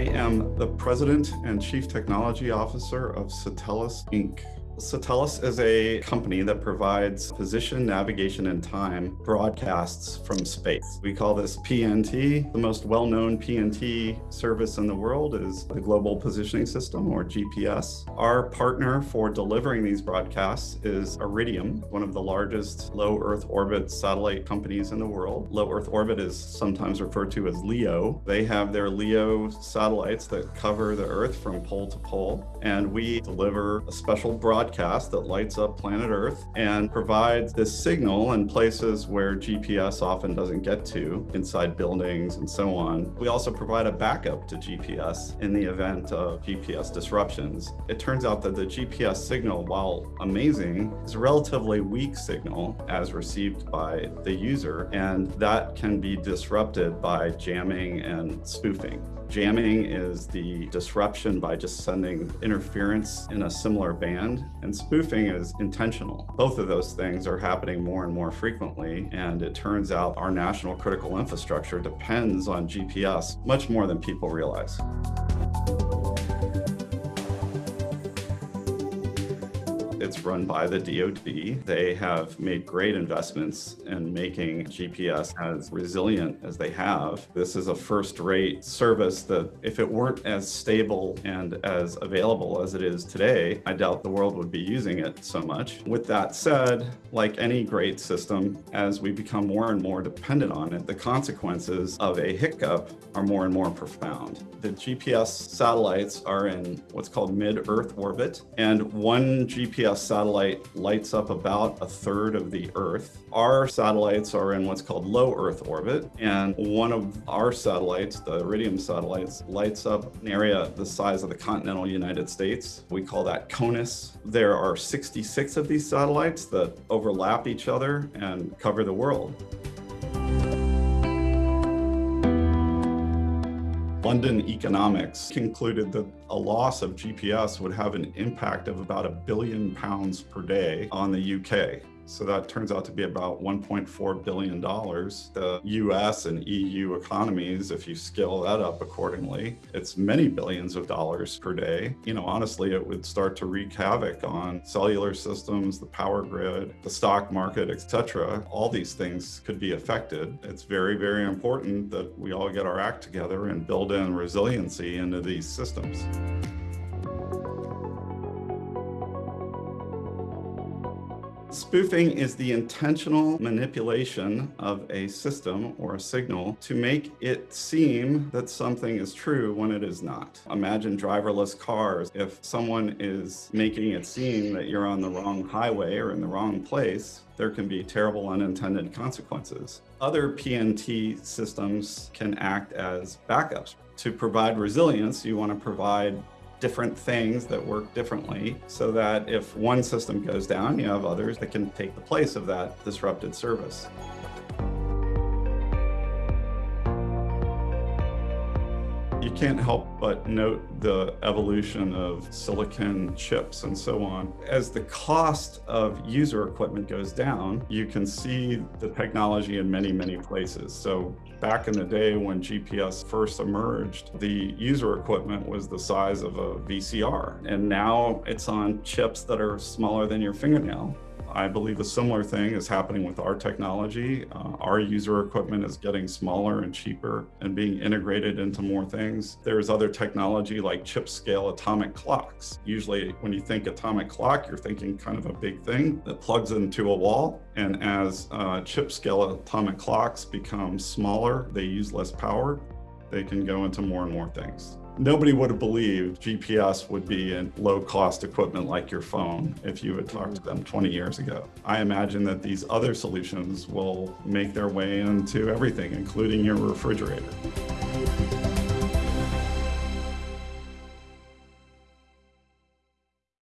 am the President and Chief Technology Officer of Satelles Inc. Satelles is a company that provides position, navigation, and time broadcasts from space. We call this PNT. The most well-known PNT service in the world is the Global Positioning System, or GPS. Our partner for delivering these broadcasts is Iridium, one of the largest low Earth orbit satellite companies in the world. Low Earth orbit is sometimes referred to as LEO. They have their LEO satellites that cover the Earth from pole to pole, and we deliver a special broadcast that lights up planet Earth and provides this signal in places where GPS often doesn't get to, inside buildings and so on. We also provide a backup to GPS in the event of GPS disruptions. It turns out that the GPS signal, while amazing, is a relatively weak signal as received by the user, and that can be disrupted by jamming and spoofing. Jamming is the disruption by just sending interference in a similar band, and spoofing is intentional. Both of those things are happening more and more frequently, and it turns out our national critical infrastructure depends on GPS much more than people realize. It's run by the DoD. They have made great investments in making GPS as resilient as they have. This is a first-rate service that if it weren't as stable and as available as it is today, I doubt the world would be using it so much. With that said, like any great system, as we become more and more dependent on it, the consequences of a hiccup are more and more profound. The GPS satellites are in what's called mid-Earth orbit, and one GPS satellite lights up about a third of the Earth. Our satellites are in what's called low Earth orbit, and one of our satellites, the Iridium satellites, lights up an area the size of the continental United States. We call that CONUS. There are 66 of these satellites that overlap each other and cover the world. London Economics concluded that a loss of GPS would have an impact of about a billion pounds per day on the UK. So that turns out to be about $1.4 billion. The US and EU economies, if you scale that up accordingly, it's many billions of dollars per day. You know, honestly, it would start to wreak havoc on cellular systems, the power grid, the stock market, etc. All these things could be affected. It's very, very important that we all get our act together and build in resiliency into these systems. Spoofing is the intentional manipulation of a system or a signal to make it seem that something is true when it is not. Imagine driverless cars. If someone is making it seem that you're on the wrong highway or in the wrong place, there can be terrible unintended consequences. Other PNT systems can act as backups. To provide resilience, you want to provide different things that work differently so that if one system goes down, you have others that can take the place of that disrupted service. Can't help but note the evolution of silicon chips and so on. As the cost of user equipment goes down, you can see the technology in many, many places. So back in the day when GPS first emerged, the user equipment was the size of a VCR. And now it's on chips that are smaller than your fingernail. I believe a similar thing is happening with our technology. Uh, our user equipment is getting smaller and cheaper and being integrated into more things. There's other technology like chip scale atomic clocks. Usually when you think atomic clock, you're thinking kind of a big thing that plugs into a wall. And as uh, chip scale atomic clocks become smaller, they use less power, they can go into more and more things. Nobody would have believed GPS would be in low cost equipment like your phone if you had talked to them 20 years ago. I imagine that these other solutions will make their way into everything, including your refrigerator.